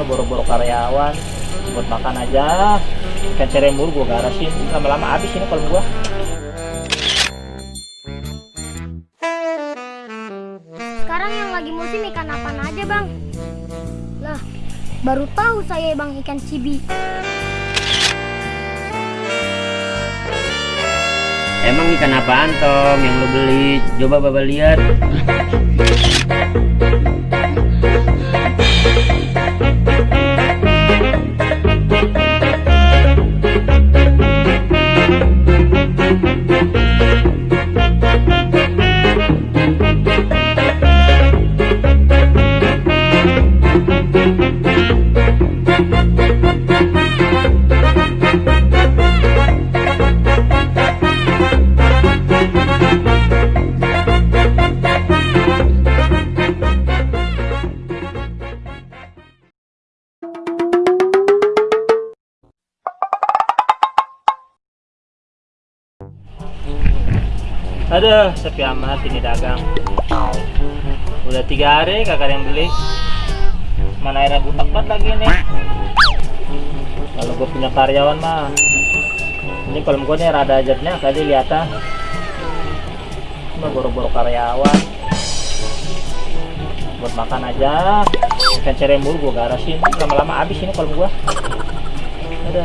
Gua boro-boro karyawan buat makan aja ikan ceremur gua garasin lama-lama habis ini kalau gua Sekarang yang lagi musim ikan apa aja bang? Lah, baru tahu saya bang ikan cibi. Emang ikan apaan Tom yang lo beli? Coba Bapak lihat. aduh sepi amat ini dagang. Udah tiga hari kagak ada yang beli. Mana airnya butak banget lagi nih kalau gue punya karyawan mah ini kalau gue nih rada ajarnya tadi lihat ah cuma boro-boro karyawan. Buat makan aja. Ikan ceremur gue garasin. Lama-lama habis ini kalau gue ada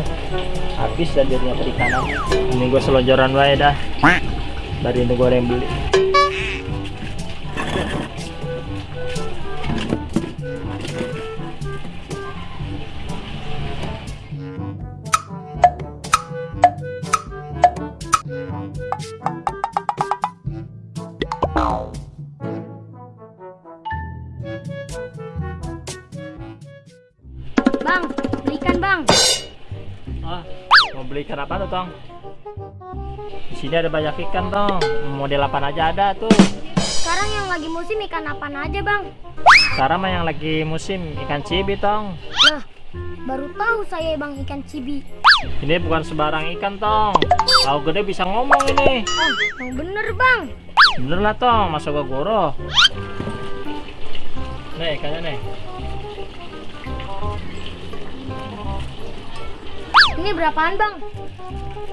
habis dan jadinya perikanan. Ini gue selonjoran wae dah dari gue yang beli Bang, belikan bang. ah mau beli ikan apa tuh tong di sini ada banyak ikan tong model apa aja ada tuh. Sekarang yang lagi musim ikan apa aja bang? sekarang mah yang lagi musim ikan cibi tong. Lah, baru tahu saya bang ikan cibi. ini bukan sembarang ikan tong. Kalau gede bisa ngomong ini. Ah, yang bener bang. bener lah tong. Masa gua goroh. Nih ikannya nih Ini berapaan bang?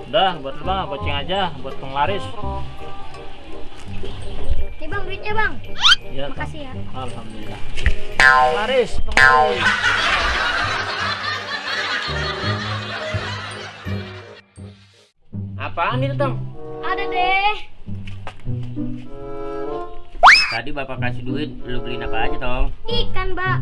udah buat lu bang kucing aja buat penglaris Nih bang duitnya bang. ya Makasih ya. alhamdulillah penglaris penglaris Apaan itu Tom? Ada deh. Tadi Bapak kasih duit, lo beliin apa aja Tom? Ikan mbak.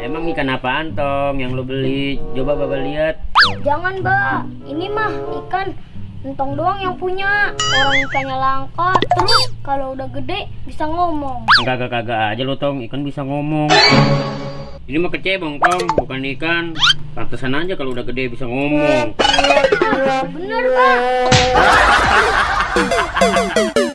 Emang ikan apaan Tom yang lo beli? Coba Bapak lihat. Jangan mbak. Ini mah ikan entong doang yang punya. Orang ikannya langka. Terus kalau udah gede bisa ngomong. Kagak-kagak aja lo Tom, ikan bisa ngomong. Ini mah kecebong Tom, bukan ikan. Pantesan aja kalau udah gede bisa ngomong. Bener pak.